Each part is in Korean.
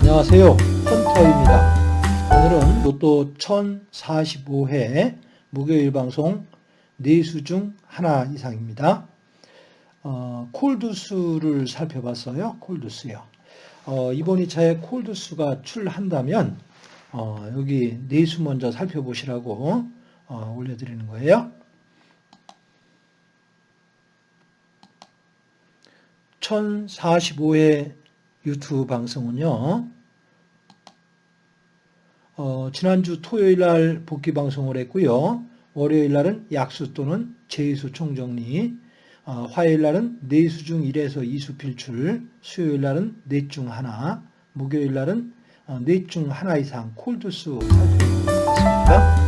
안녕하세요. 헌터입니다. 오늘은 로또 1045회 목요일 방송 4수 중 하나 이상입니다. 어, 콜드수를 살펴봤어요. 콜드수요. 어, 이번 2차에 콜드수가 출한다면 어, 여기 4수 먼저 살펴보시라고 어, 올려드리는 거예요. 1045회 유튜브 방송은요. 어, 지난주 토요일 날 복귀 방송을 했고요. 월요일 날은 약수 또는 제수 총정리, 어, 화요일 날은 네수 중 1에서 2수 필출, 수요일 날은 넷 중 하나, 목요일 날은 어, 넷중 하나 이상 콜드수 살펴보겠습니다.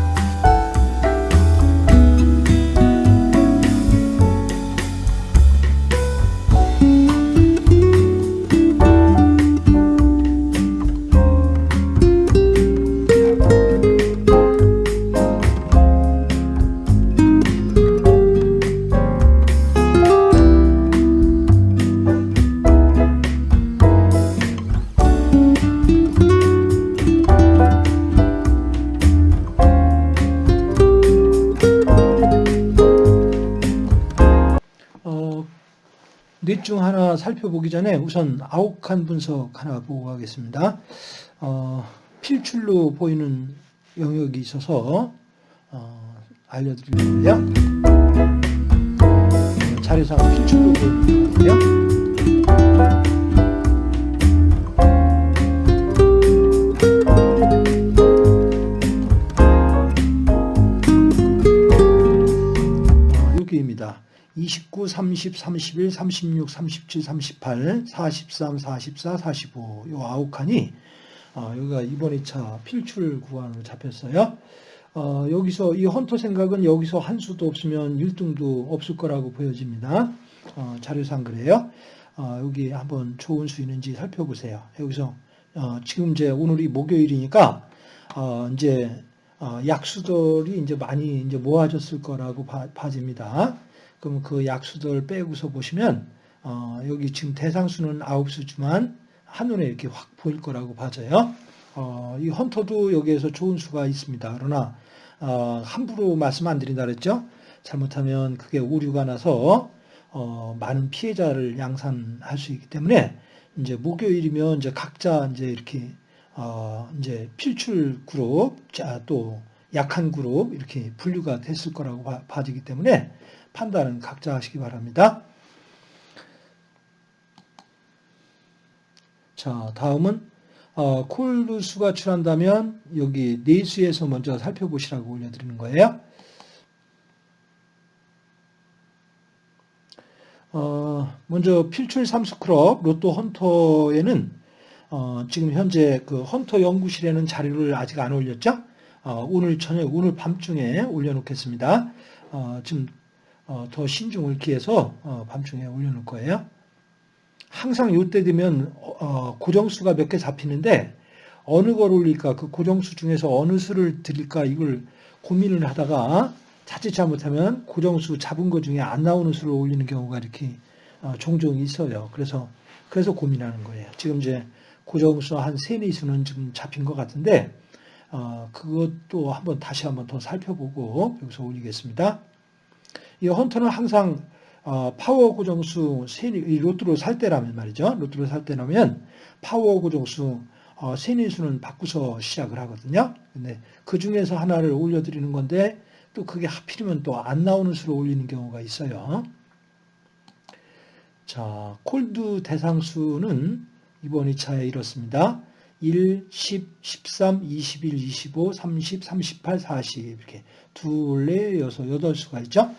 넷중 하나 살펴보기 전에 우선 아욱한 분석 하나 보고 가겠습니다. 어, 필출로 보이는 영역이 있어서 어, 알려드리려고요. 어, 자료상 필출로 보이는 거고요. 어, 여기입니다. 29, 30, 31, 36, 37, 38, 43, 44, 45. 요 아홉 칸이 어, 여기가 이번 2차 필출 구간으로 잡혔어요. 어, 여기서 이 헌터 생각은 여기서 한 수도 없으면 1등도 없을 거라고 보여집니다. 어, 자료상 그래요. 어, 여기 한번 좋은 수 있는지 살펴보세요. 여기서 어, 지금 이제 오늘이 목요일이니까 어, 이제 어, 약수들이 이제 많이 이제 모아졌을 거라고 봐, 봐집니다. 그럼 그 약수들 빼고서 보시면 어, 여기 지금 대상수는 아홉 수지만 한눈에 이렇게 확 보일 거라고 봐져요. 어, 이 헌터도 여기에서 좋은 수가 있습니다. 그러나 어, 함부로 말씀 안 드린다 그랬죠. 잘못하면 그게 오류가 나서 어, 많은 피해자를 양산할 수 있기 때문에 이제 목요일이면 이제 각자 이제 이렇게 어, 이제 필출 그룹, 자, 또 약한 그룹 이렇게 분류가 됐을 거라고 봐, 봐지기 때문에 판단은 각자 하시기 바랍니다. 자, 다음은 어, 콜루수가 출한다면 여기 네수에서 먼저 살펴보시라고 올려드리는 거예요. 어, 먼저 필출 삼수크롭 로또 헌터에는 어, 지금 현재 그 헌터 연구실에는 자료를 아직 안 올렸죠? 어, 오늘 저녁, 오늘 밤중에 올려놓겠습니다. 어, 지금 어, 더 신중을 기해서 어, 밤중에 올려놓을 거예요. 항상 이때 되면 어, 고정수가 몇 개 잡히는데 어느 걸 올릴까 그 고정수 중에서 어느 수를 드릴까 이걸 고민을 하다가 자칫 잘못하면 고정수 잡은 것 중에 안 나오는 수를 올리는 경우가 이렇게 종종 있어요. 그래서 그래서 고민하는 거예요. 지금 이제 고정수 한 세네 수는 지금 잡힌 것 같은데 어, 그것도 한번 다시 한번 더 살펴보고 여기서 올리겠습니다. 이 헌터는 항상 어, 파워 고정수 세이 로또로 살 때라면 말이죠. 로또로 살 때라면 파워 고정수 어, 세네 수는 바꾸서 시작을 하거든요. 근데 그 중에서 하나를 올려드리는 건데 또 그게 하필이면 또 안 나오는 수로 올리는 경우가 있어요. 자, 콜드 대상수는 이번 2차에 이렇습니다. 1, 10, 13, 21, 25, 30, 38, 40 이렇게 둘, 넷, 여섯, 여덟 수가 있죠.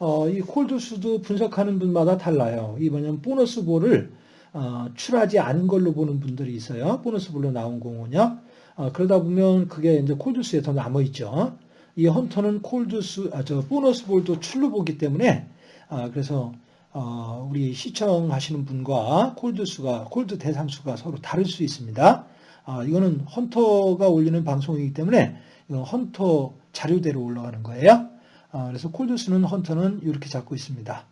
어, 이 콜드수도 분석하는 분마다 달라요. 이번엔 보너스 볼을 어, 출하지 않은 걸로 보는 분들이 있어요. 보너스 볼로 나온 공은요. 어, 그러다 보면 그게 이제 콜드수에 더 남아 있죠. 이 헌터는 콜드수, 아, 저 보너스 볼도 출로 보기 때문에 아, 그래서 어, 우리 시청하시는 분과 콜드수가 콜드 대상수가 서로 다를 수 있습니다. 아, 이거는 헌터가 올리는 방송이기 때문에 어, 헌터 자료대로 올라가는 거예요. 아, 그래서 콜드수는 헌터는 이렇게 잡고 있습니다.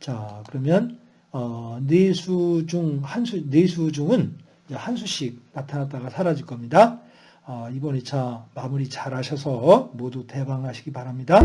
자, 그러면 어, 네수 중 한수 네수 중은 한 수씩 나타났다가 사라질 겁니다. 어, 이번 2차 마무리 잘 하셔서 모두 대방하시기 바랍니다.